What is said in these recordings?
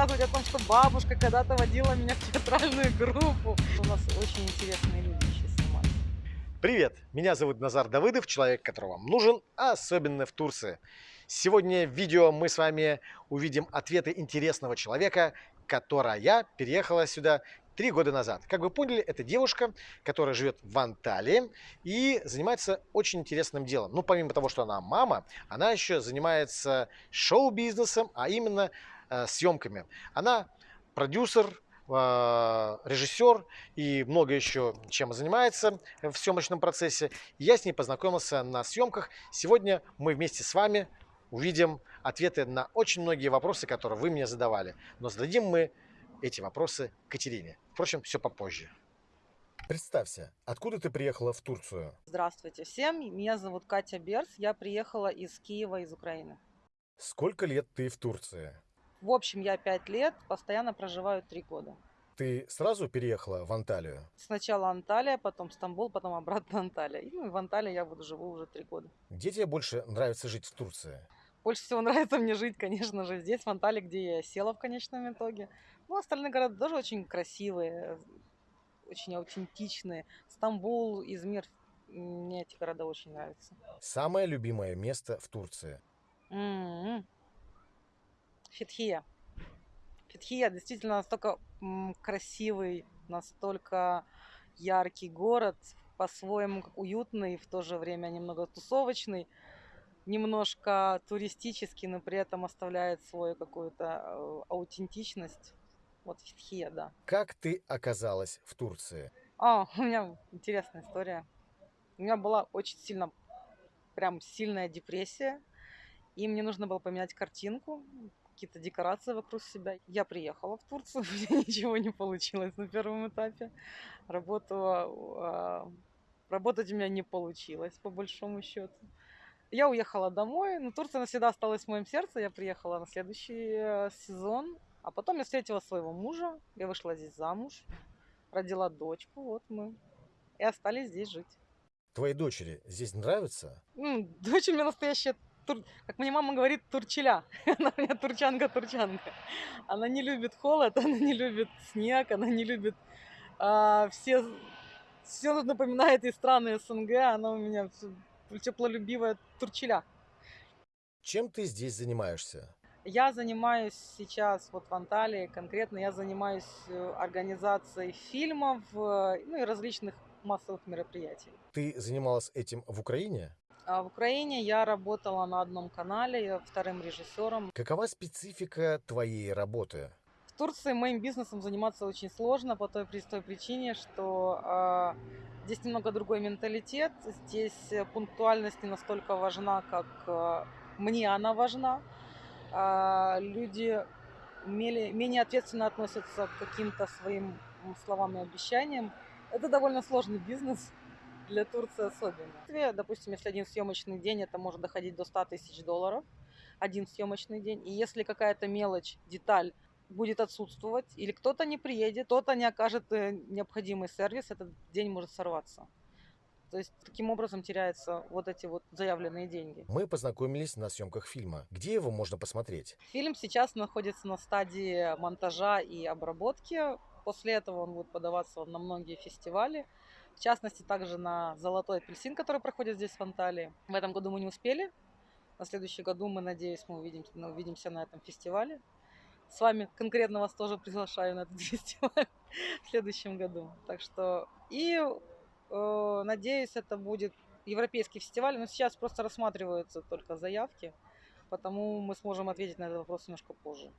рассказывать о том, что бабушка когда-то водила меня в театральную группу. У нас очень интересные люди еще снимают. Привет, меня зовут Назар Давыдов, человек, который вам нужен, а особенно в Турции. Сегодня в видео мы с вами увидим ответы интересного человека, которая переехала сюда три года назад. Как вы поняли, это девушка, которая живет в Анталии и занимается очень интересным делом. Ну, помимо того, что она мама, она еще занимается шоу-бизнесом, а именно съемками. Она продюсер, э, режиссер и много еще чем занимается в съемочном процессе. Я с ней познакомился на съемках. Сегодня мы вместе с вами увидим ответы на очень многие вопросы, которые вы мне задавали. Но зададим мы эти вопросы Катерине. Впрочем, все попозже. Представься, откуда ты приехала в Турцию? Здравствуйте всем, меня зовут Катя Берс, я приехала из Киева, из Украины. Сколько лет ты в Турции? В общем, я пять лет, постоянно проживаю три года. Ты сразу переехала в Анталию? Сначала Анталия, потом Стамбул, потом обратно Анталия. И ну, в Анталии я буду живу уже три года. Где тебе больше нравится жить в Турции? Больше всего нравится мне жить, конечно же, здесь, в Анталии, где я села в конечном итоге. Ну, остальные города тоже очень красивые, очень аутентичные. Стамбул, Измир, мне эти города очень нравятся. Самое любимое место в Турции? М-м-м. Фетхия. Фетхия действительно настолько красивый, настолько яркий город, по-своему уютный, в то же время немного тусовочный немножко туристический, но при этом оставляет свою какую-то э, аутентичность. Вот Фитхия, да. Как ты оказалась в Турции? А, у меня интересная история. У меня была очень сильно, прям сильная депрессия. И мне нужно было поменять картинку, какие-то декорации вокруг себя. Я приехала в Турцию, у меня ничего не получилось на первом этапе. Работу, а, работать у меня не получилось, по большому счету. Я уехала домой, но Турция навсегда осталась в моем сердце. Я приехала на следующий э, сезон, а потом я встретила своего мужа, я вышла здесь замуж, родила дочку, вот мы и остались здесь жить. Твоей дочери здесь нравится? Ну, дочь у меня настоящая, тур... как мне мама говорит, турчеля. Она у меня турчанка-турчанка. Она не любит холод, она не любит снег, она не любит а, все... Все напоминает ей страны СНГ, она у меня теплолюбивая турчеля. Чем ты здесь занимаешься? Я занимаюсь сейчас вот в Анталии, конкретно я занимаюсь э, организацией фильмов э, ну и различных массовых мероприятий. Ты занималась этим в Украине? А в Украине я работала на одном канале, я вторым режиссером. Какова специфика твоей работы? В Турции моим бизнесом заниматься очень сложно по той простой причине, что э, Здесь немного другой менталитет, здесь э, пунктуальность не настолько важна, как э, мне она важна. А, люди менее ответственно относятся к каким-то своим словам и обещаниям. Это довольно сложный бизнес, для Турции особенно. Допустим, если один съемочный день, это может доходить до 100 тысяч долларов, один съемочный день. И если какая-то мелочь, деталь будет отсутствовать, или кто-то не приедет, кто-то не окажет э, необходимый сервис, этот день может сорваться. То есть таким образом теряются вот эти вот заявленные деньги. Мы познакомились на съемках фильма. Где его можно посмотреть? Фильм сейчас находится на стадии монтажа и обработки. После этого он будет подаваться на многие фестивали. В частности, также на «Золотой апельсин», который проходит здесь в Анталии. В этом году мы не успели. На следующий году мы, надеюсь, мы увидимся, мы увидимся на этом фестивале с вами конкретно вас тоже приглашаю на этот фестиваль в следующем году. Так что и э, надеюсь, это будет европейский фестиваль, но сейчас просто рассматриваются только заявки, потому мы сможем ответить на этот вопрос немножко позже.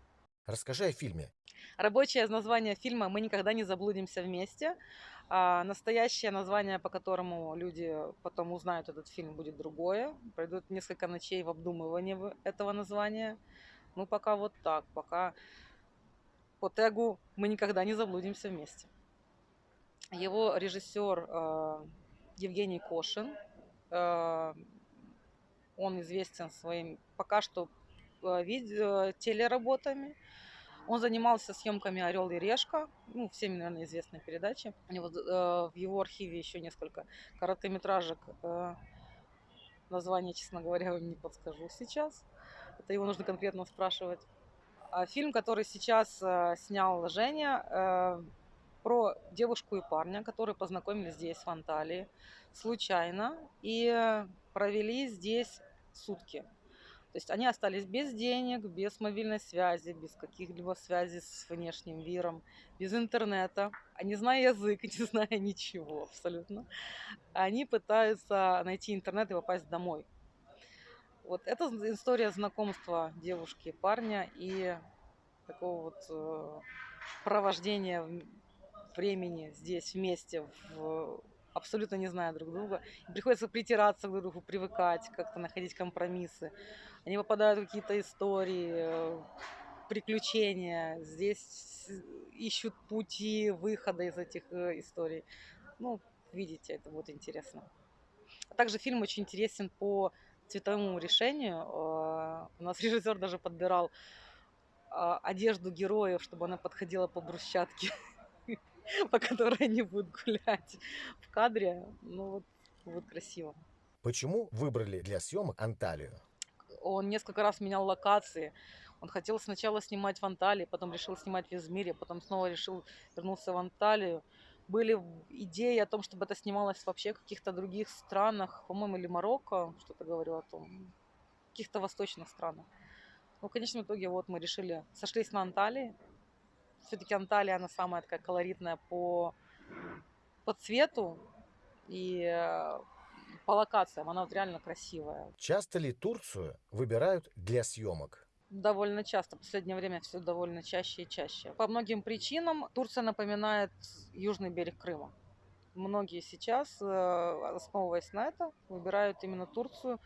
Расскажи о фильме. Рабочее название фильма «Мы никогда не заблудимся вместе». А настоящее название, по которому люди потом узнают этот фильм, будет другое. Пройдут несколько ночей в обдумывании этого названия. Ну, пока вот так, пока по тегу мы никогда не заблудимся вместе. Его режиссер э, Евгений Кошин. Э, он известен своим пока что э, видео, телеработами. Он занимался съемками «Орел и решка», ну, всеми, наверное, известной передачи. У него, э, в его архиве еще несколько короткометражек. Э, название, честно говоря, вам не подскажу сейчас. Это его нужно конкретно спрашивать. А, фильм, который сейчас э, снял Женя, э, про девушку и парня, которые познакомились здесь, в Анталии, случайно, и провели здесь сутки. То есть они остались без денег, без мобильной связи, без каких-либо связей с внешним миром, без интернета, не зная язык, не зная ничего абсолютно. Они пытаются найти интернет и попасть домой. Вот это история знакомства девушки и парня и такого вот э, провождения времени здесь вместе, в, абсолютно не зная друг друга. Приходится притираться друг к другу, привыкать, как-то находить компромиссы. Они попадают в какие-то истории, э, приключения. Здесь ищут пути выхода из этих э, историй. Ну, видите, это вот интересно. А также фильм очень интересен по цветовому решению. Э, у нас режиссер даже подбирал одежду героев, чтобы она подходила по брусчатке, по которой они будут гулять в кадре. Ну вот, вот красиво. Почему выбрали для съемок Анталию? Он несколько раз менял локации. Он хотел сначала снимать в Анталии, потом решил снимать в Измире, потом снова решил вернуться в Анталию. Были идеи о том, чтобы это снималось вообще в каких-то других странах, по-моему, или Марокко, что-то говорю о том, в каких-то восточных странах. Ну, в конечном итоге вот мы решили, сошлись на Анталии. Все-таки Анталия, она самая такая колоритная по, по цвету и э, по локациям. Она вот реально красивая. Часто ли Турцию выбирают для съемок? Довольно часто. В последнее время все довольно чаще и чаще. По многим причинам Турция напоминает южный берег Крыма. Многие сейчас, э, основываясь на это, выбирают именно Турцию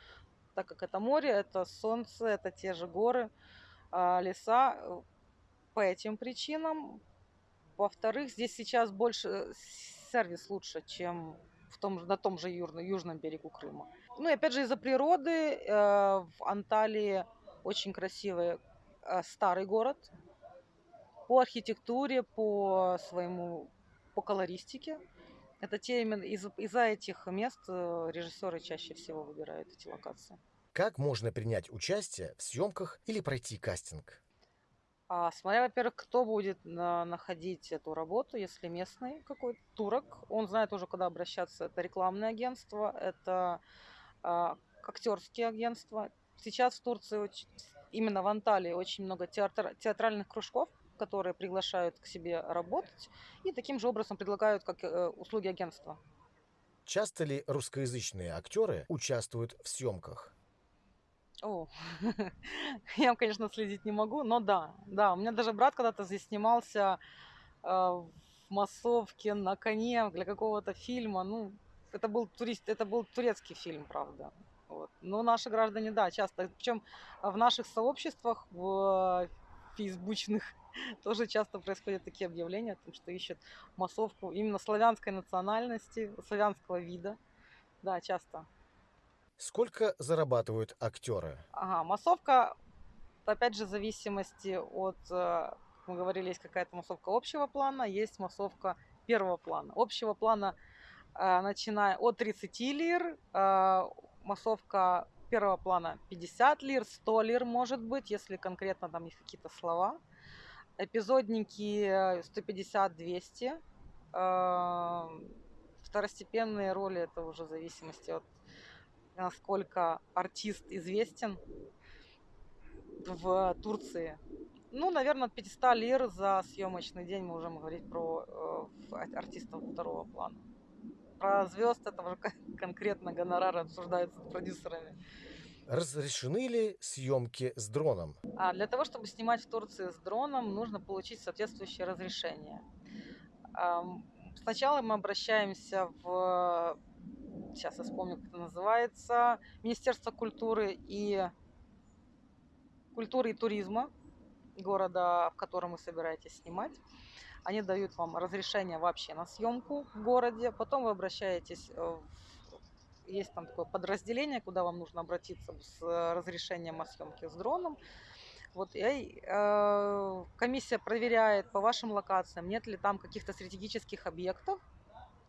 так как это море, это солнце, это те же горы, а леса. По этим причинам. Во-вторых, здесь сейчас больше э, сервис лучше, чем в том, на том же южном, южном берегу Крыма. Ну и опять же из-за природы э, в Анталии очень красивый э, старый город. По архитектуре, по своему, по колористике. Это те именно из- из-за этих мест э, режиссеры чаще всего выбирают эти локации. Как можно принять участие в съемках или пройти кастинг? А, смотря, во-первых, кто будет на- находить эту работу, если местный какой-то турок, он знает уже, куда обращаться. Это рекламное агентство, это а, актерские агентства. Сейчас в Турции, очень- именно в Анталии, очень много театр- театральных кружков, которые приглашают к себе работать и таким же образом предлагают как э, услуги агентства. Часто ли русскоязычные актеры участвуют в съемках? О, я, конечно, следить не могу, но да, да. У меня даже брат когда-то здесь снимался э, в массовке на коне для какого-то фильма. Ну, это был турист, это был турецкий фильм, правда. Вот. Но наши граждане, да, часто. Причем в наших сообществах, в фейсбучных, тоже часто происходят такие объявления о том, что ищут массовку именно славянской национальности, славянского вида. Да, часто. Сколько зарабатывают актеры? Ага, массовка, опять же, в зависимости от, э, как мы говорили, есть какая-то массовка общего плана, есть массовка первого плана. Общего плана, э, начиная от 30 лир, э, массовка первого плана 50 лир, 100 лир может быть, если конкретно там есть какие-то слова. Эпизодники э, 150-200. Э, Второстепенные роли это уже в зависимости от насколько артист известен в Турции. Ну, наверное, от 500 лир за съемочный день мы уже можем говорить про э, артистов второго плана. Про звезд это уже конкретно гонорары обсуждаются с продюсерами. Разрешены ли съемки с дроном? А для того, чтобы снимать в Турции с дроном, нужно получить соответствующее разрешение. Сначала мы обращаемся в сейчас я вспомню, как это называется, Министерство культуры и культуры и туризма города, в котором вы собираетесь снимать. Они дают вам разрешение вообще на съемку в городе. Потом вы обращаетесь в есть там такое подразделение, куда вам нужно обратиться с разрешением о съемке с дроном. Вот, и э, комиссия проверяет по вашим локациям, нет ли там каких-то стратегических объектов,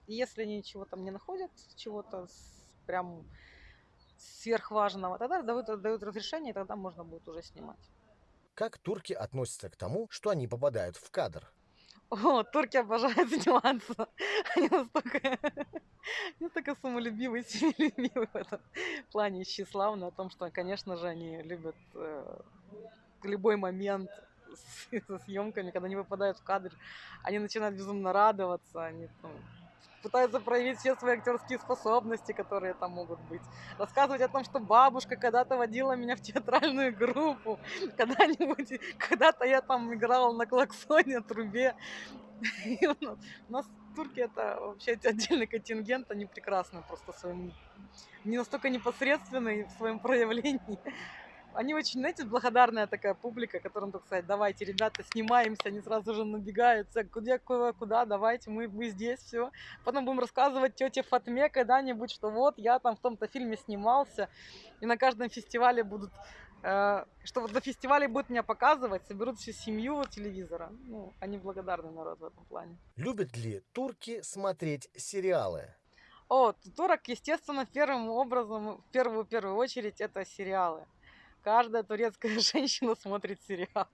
если они ничего там не находят, чего-то прям сверхважного, тогда дают, дают разрешение, и тогда можно будет уже снимать. Как турки относятся к тому, что они попадают в кадр? О, турки обожают заниматься. Они настолько, настолько самолюбивые, семилюбивые в этом плане, тщеславны о том, что, конечно же, они любят э, любой момент со съемками, когда они выпадают в кадр, они начинают безумно радоваться, они там, пытаются проявить все свои актерские способности, которые там могут быть. Рассказывать о том, что бабушка когда-то водила меня в театральную группу, когда-нибудь, когда-то я там играла на клаксоне, трубе. И у нас турки это вообще отдельный контингент, они прекрасны просто своим, не настолько непосредственные в своем проявлении они очень, знаете, благодарная такая публика, которым только сказать, давайте, ребята, снимаемся, они сразу же набегаются, куда, куда, куда давайте, мы, мы здесь, все. Потом будем рассказывать тете Фатме когда-нибудь, что вот, я там в том-то фильме снимался, и на каждом фестивале будут э, что вот на фестивале будут меня показывать, соберут всю семью телевизора. Ну, они благодарны народ в этом плане. Любят ли турки смотреть сериалы? О, турок, естественно, первым образом, в первую, в первую очередь, это сериалы каждая турецкая женщина смотрит сериал.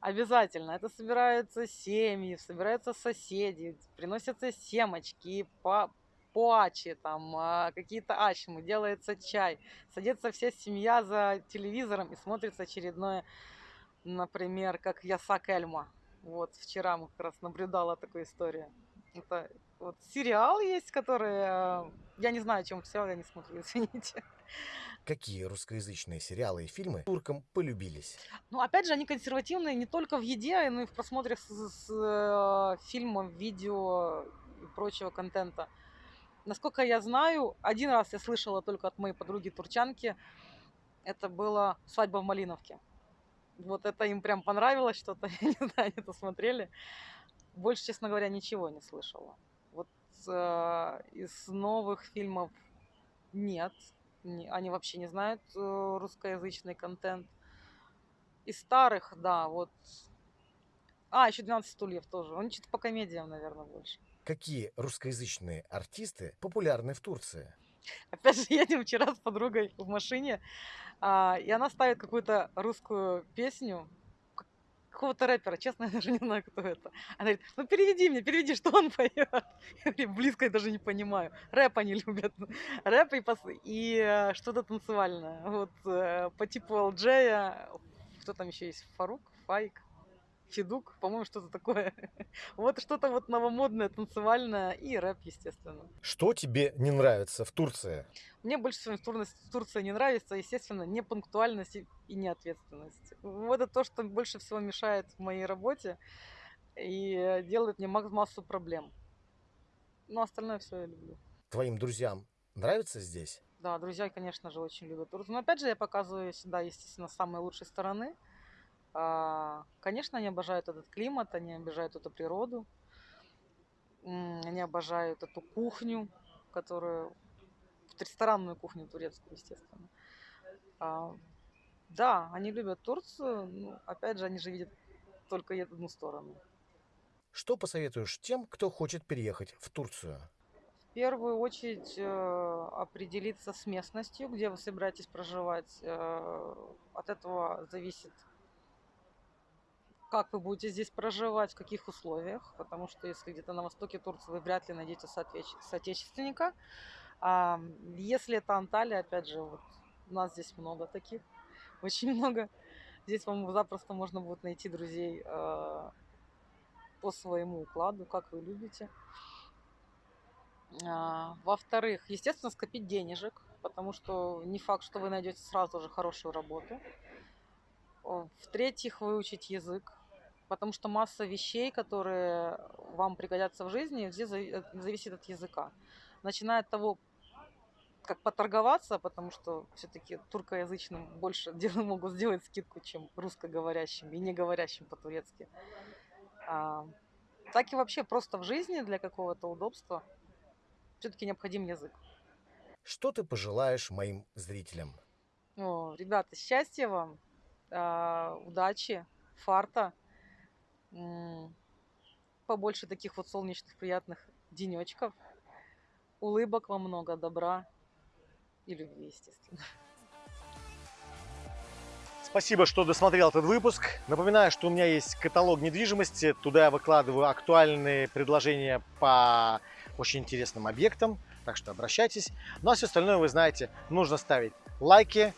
Обязательно. Это собираются семьи, собираются соседи, приносятся семочки, по поачи, там, а, какие-то ачмы, делается чай. Садится вся семья за телевизором и смотрится очередное, например, как Ясак Эльма. Вот, вчера мы как раз наблюдала такую историю. Это вот сериал есть, который... Э, я не знаю, о чем сериал, я не смотрю, извините. Какие русскоязычные сериалы и фильмы туркам полюбились? Ну, опять же, они консервативные не только в еде, но и в просмотре с, с, э, фильмов, видео и прочего контента. Насколько я знаю, один раз я слышала только от моей подруги турчанки, это была «Свадьба в Малиновке». Вот это им прям понравилось что-то, я не знаю, они это смотрели. Больше, честно говоря, ничего не слышала. Вот э, из новых фильмов нет, не, они вообще не знают э, русскоязычный контент. Из старых, да, вот. А, еще 12 стульев тоже. Он что-то по комедиям, наверное, больше. Какие русскоязычные артисты популярны в Турции? Опять же, едем вчера с подругой в машине, а, и она ставит какую-то русскую песню, какого-то рэпера, честно, я даже не знаю, кто это. Она говорит, ну переведи мне, переведи, что он поет. Я говорю, близко я даже не понимаю. Рэп они любят. Рэп и, пос... и э, что-то танцевальное. Вот э, по типу LJ, кто там еще есть, Фарук, Файк. Федук, по-моему, что-то такое. вот что-то вот новомодное, танцевальное и рэп, естественно. Что тебе не нравится в Турции? Мне больше всего в Турции не нравится, естественно, непунктуальность и неответственность. Вот это то, что больше всего мешает в моей работе и делает мне массу проблем. Но остальное все я люблю. Твоим друзьям нравится здесь? Да, друзья, конечно же, очень любят Турцию. Но опять же, я показываю всегда, естественно, самые лучшие стороны. А, конечно, они обожают этот климат, они обожают эту природу, они обожают эту кухню, которую ресторанную кухню турецкую, естественно. А, да, они любят Турцию, но опять же, они же видят только одну сторону. Что посоветуешь тем, кто хочет переехать в Турцию? В первую очередь э, определиться с местностью, где вы собираетесь проживать. Э, от этого зависит как вы будете здесь проживать, в каких условиях, потому что если где-то на востоке Турции вы вряд ли найдете соотечественника. А если это Анталия, опять же, вот у нас здесь много таких, очень много. Здесь вам запросто можно будет найти друзей э, по своему укладу, как вы любите. А, во-вторых, естественно, скопить денежек, потому что не факт, что вы найдете сразу же хорошую работу. В-третьих, выучить язык, потому что масса вещей, которые вам пригодятся в жизни, здесь э, зависит от языка. Начиная от того, как поторговаться, потому что все-таки туркоязычным больше могут сделать скидку, чем русскоговорящим и не говорящим по-турецки. А, так и вообще просто в жизни для какого-то удобства все-таки необходим язык. Что ты пожелаешь моим зрителям? О, ребята, счастья вам, а, удачи, фарта, побольше таких вот солнечных, приятных денечков, улыбок вам много, добра и любви, естественно. Спасибо, что досмотрел этот выпуск. Напоминаю, что у меня есть каталог недвижимости. Туда я выкладываю актуальные предложения по очень интересным объектам. Так что обращайтесь. Ну а все остальное вы знаете. Нужно ставить лайки,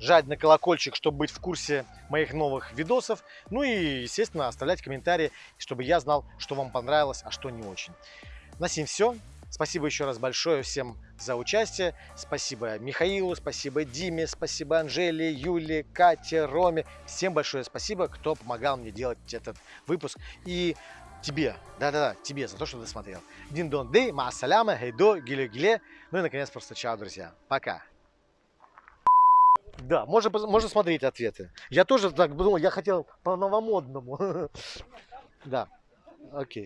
жать на колокольчик, чтобы быть в курсе моих новых видосов. Ну и, естественно, оставлять комментарии, чтобы я знал, что вам понравилось, а что не очень. На сим все. Спасибо еще раз большое всем за участие. Спасибо Михаилу, спасибо Диме, спасибо Анжеле, Юле, Кате, Роме. Всем большое спасибо, кто помогал мне делать этот выпуск. И тебе, да-да-да, тебе за то, что досмотрел. Дин дон дей, маасаляма, хейдо, гиле гиле. Ну и наконец просто чао, друзья. Пока. Да, можно, можно смотреть ответы. Я тоже так думал, я хотел по новомодному. Да, окей.